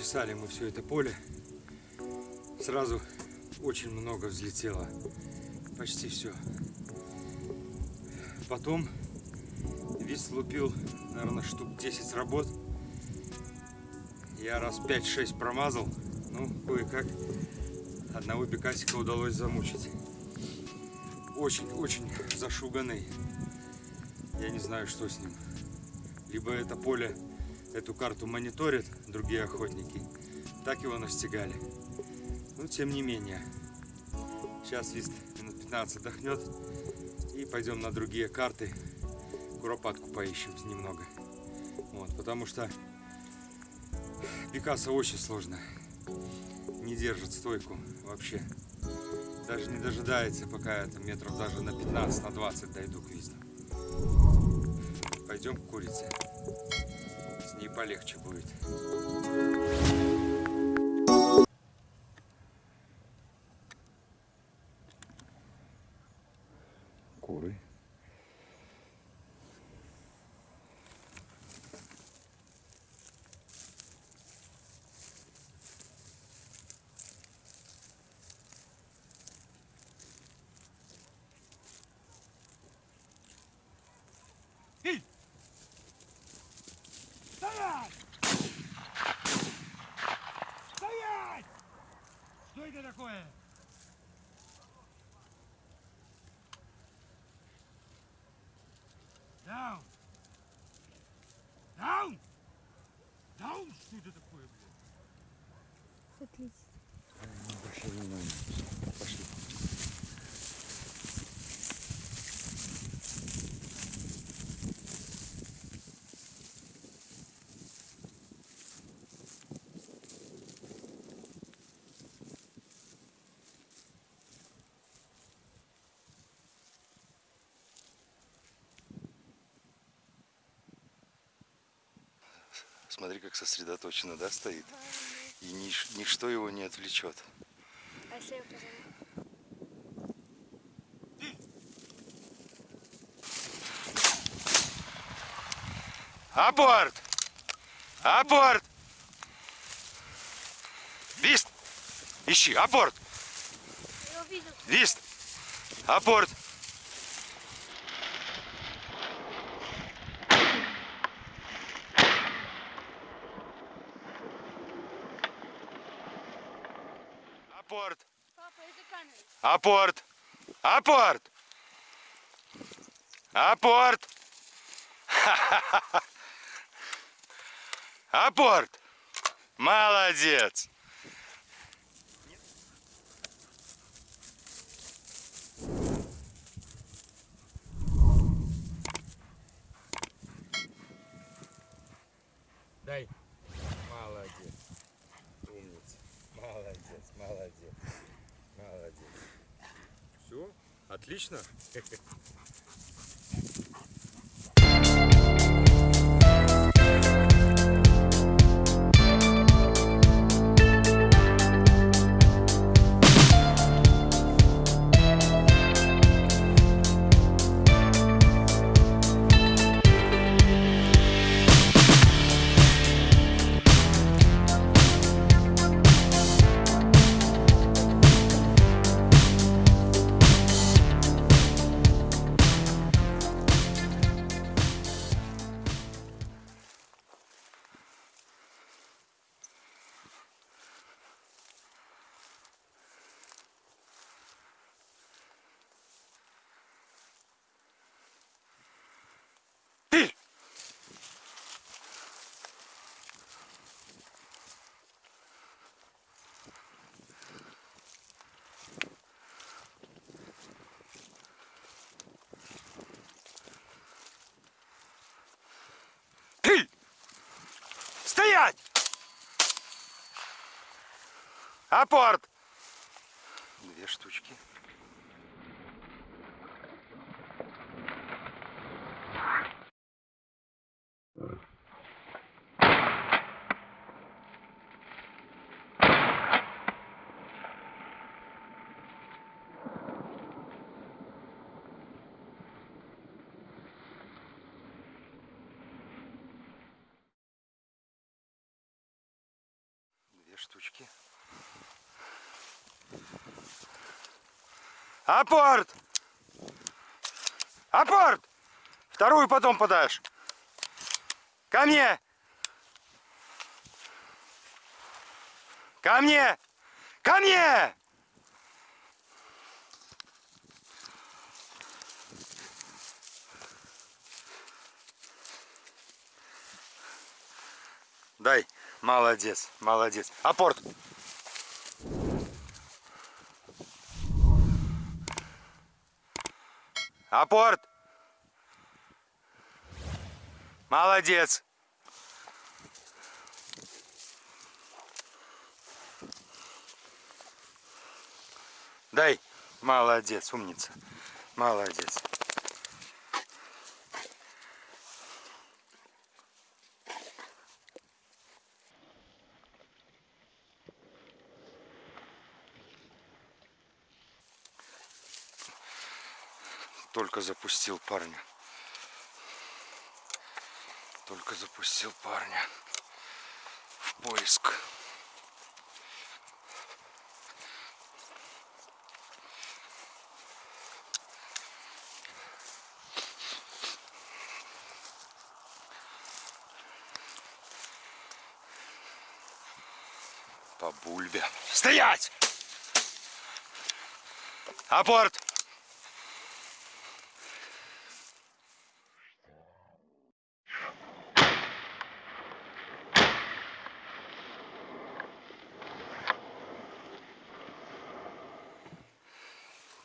Прочесали мы все это поле. Сразу очень много взлетело. Почти все. Потом весь лупил, наверное, штук 10 работ. Я раз 5-6 промазал. Ну, кое-как одного бекасика удалось замучить. Очень-очень зашуганный. Я не знаю, что с ним. Либо это поле эту карту мониторят другие охотники, так его настигали. Но тем не менее, сейчас вист минут 15 отдохнет и пойдем на другие карты, куропатку поищем немного. Вот, потому что Пикассо очень сложно, не держит стойку вообще. Даже не дожидается, пока это метров даже на 15, на 20 дойду к висту. Пойдем к курице ней полегче будет. Куры. Стоять! Стоять! Что это такое? Даун! Даун! Даун! Что это такое, блядь? Отлично. Смотри, как сосредоточенно, да, стоит? И нич- ничто его не отвлечет. Спасибо. Апорт! Апорт! Вист! Ищи! Апорт! Вист! Апорт! Апорт! Папа, это камера. Апорт! Апорт! Апорт! Апорт! Молодец! Дай. Молодец. Умница. Молодец, молодец. Молодец. Все, отлично. Апорт! Две штучки. Штучки. Апорт! Апорт! Вторую потом подашь. Ко мне! Ко мне! Ко мне! Дай. Молодец, молодец. Апорт. Апорт. Молодец. Дай. Молодец, умница. Молодец. Только запустил парня. Только запустил парня в поиск. По бульбе. Стоять! Апорт!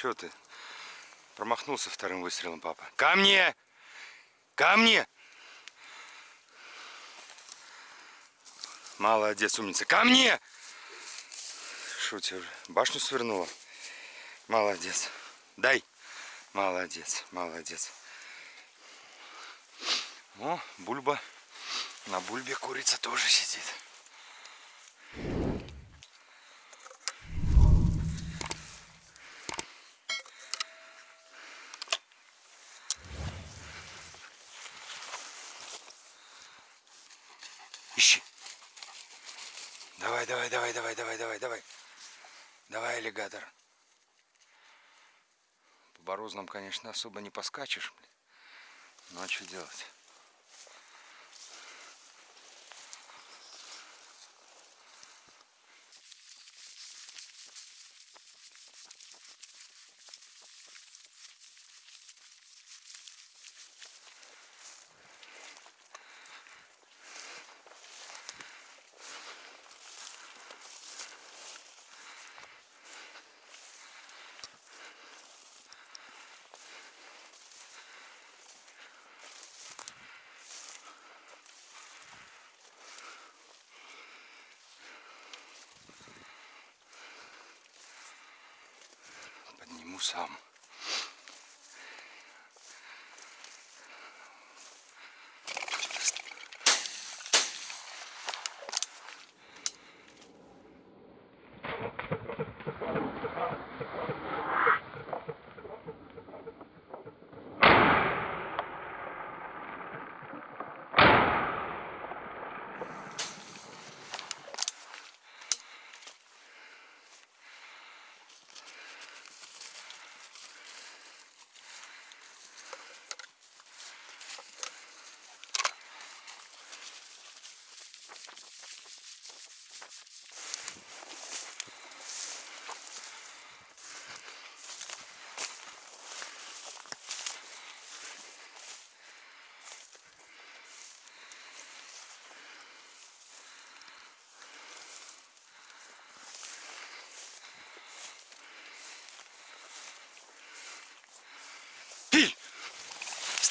Чего ты? Промахнулся вторым выстрелом, папа. Ко мне! Ко мне! Молодец, умница. Ко мне! Что тебе, башню свернула? Молодец. Дай. Молодец, молодец. О, бульба. На бульбе курица тоже сидит. Ищи. Давай, давай, давай, давай, давай, давай, аллигатор. По борозным, конечно, особо не поскачешь. блин. Ну а что делать? Сам.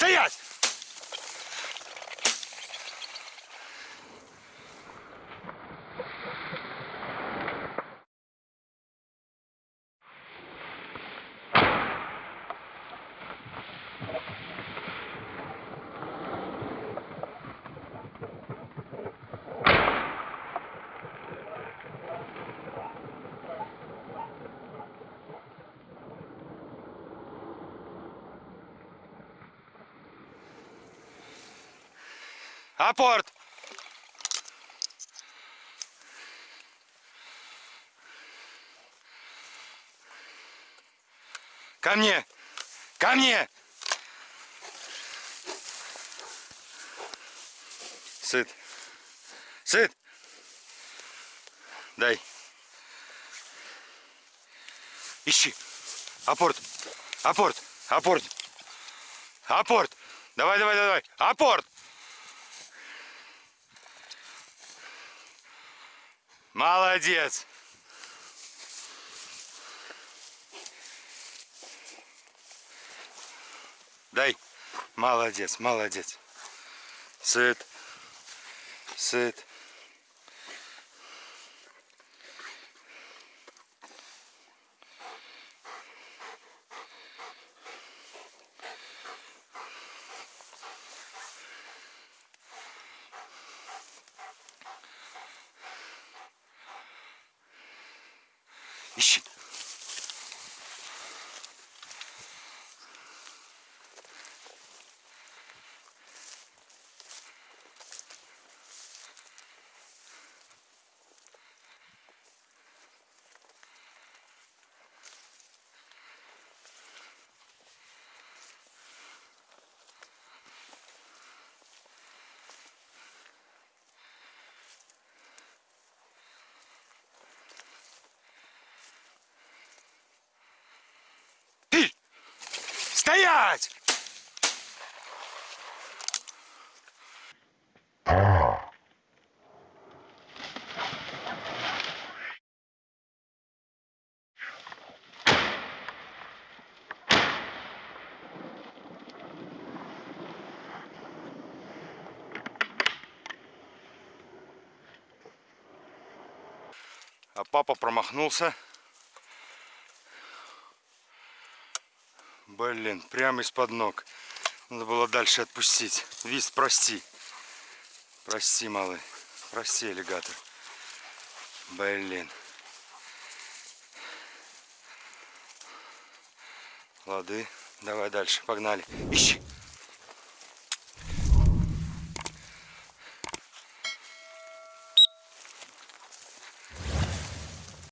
Стоять! Апорт! Ко мне! Ко мне! Сыт. Сыт! Дай. Ищи. Апорт. Апорт. Апорт. Апорт. Давай, давай, давай. Апорт. Молодец. Дай. Молодец, молодец. Сыт. Сыт. Ищи. Ты! Стоять! А папа промахнулся. Блин, прямо из-под ног. Надо было дальше отпустить. Вист, прости. Прости, малый. Прости, аллигатор. Блин. Лады. Давай дальше. Погнали. Ищи.